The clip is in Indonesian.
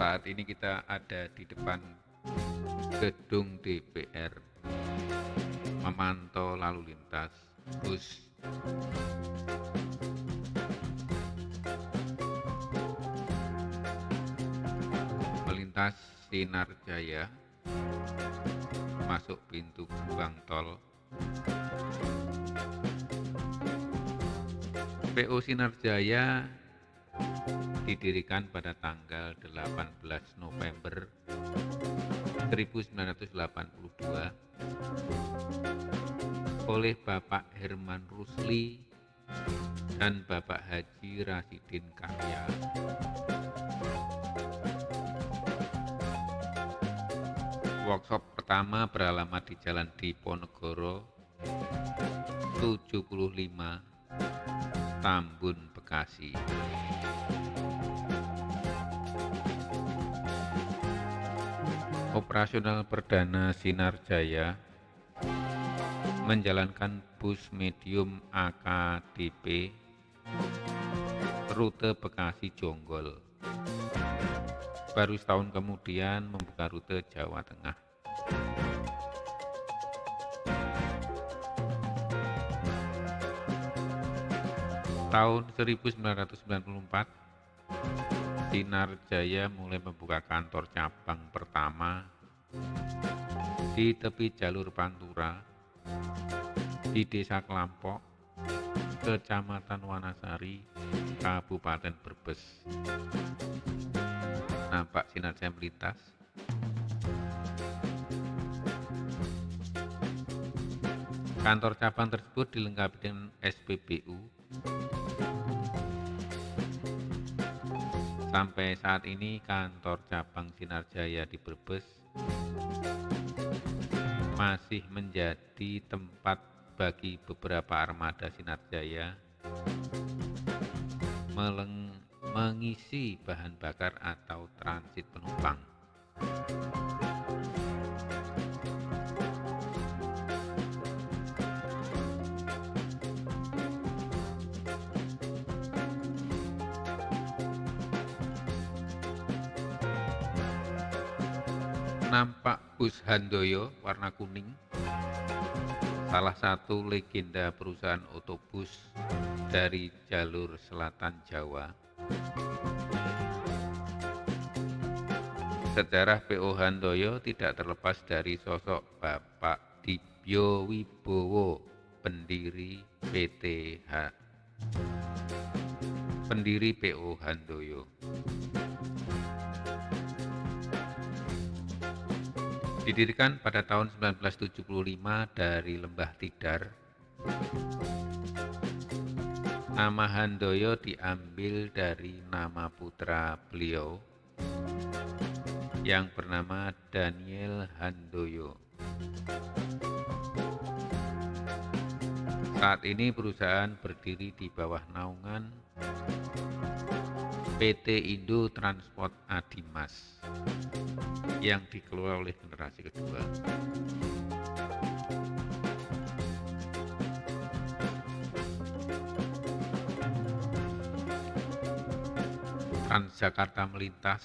Saat ini kita ada di depan gedung DPR memantau lalu lintas bus. Melintas Sinar Jaya masuk pintu gerbang tol. PO Sinar Jaya didirikan pada tanggal 18 November 1982 oleh Bapak Herman Rusli dan Bapak Haji Rasidin Karya. Workshop pertama beralamat di Jalan Diponegoro 75 Tambun, Bekasi. Operasional perdana Sinar Jaya menjalankan bus medium AKDP rute Bekasi Jonggol. Baru setahun kemudian membuka rute Jawa Tengah. Tahun 1994, Sinar Jaya mulai membuka kantor cabang pertama di tepi jalur Pantura di Desa Kelampok, Kecamatan Wanasari, Kabupaten Brebes. Nampak sinar jaya melintas. Kantor cabang tersebut dilengkapi dengan SPBU. Sampai saat ini kantor cabang Sinar Jaya di Brebes masih menjadi tempat bagi beberapa armada Sinar Jaya mengisi bahan bakar atau transit penumpang. Nampak bus Handoyo warna kuning, salah satu legenda perusahaan otobus dari jalur selatan Jawa. Sejarah PO Handoyo tidak terlepas dari sosok Bapak Dibyo Wibowo, pendiri PTH, pendiri PO Handoyo. Didirikan pada tahun 1975 dari Lembah Tidar, nama Handoyo diambil dari nama putra beliau yang bernama Daniel Handoyo. Saat ini perusahaan berdiri di bawah naungan PT Indo Transport Adimas yang dikelola oleh generasi kedua. Transjakarta melintas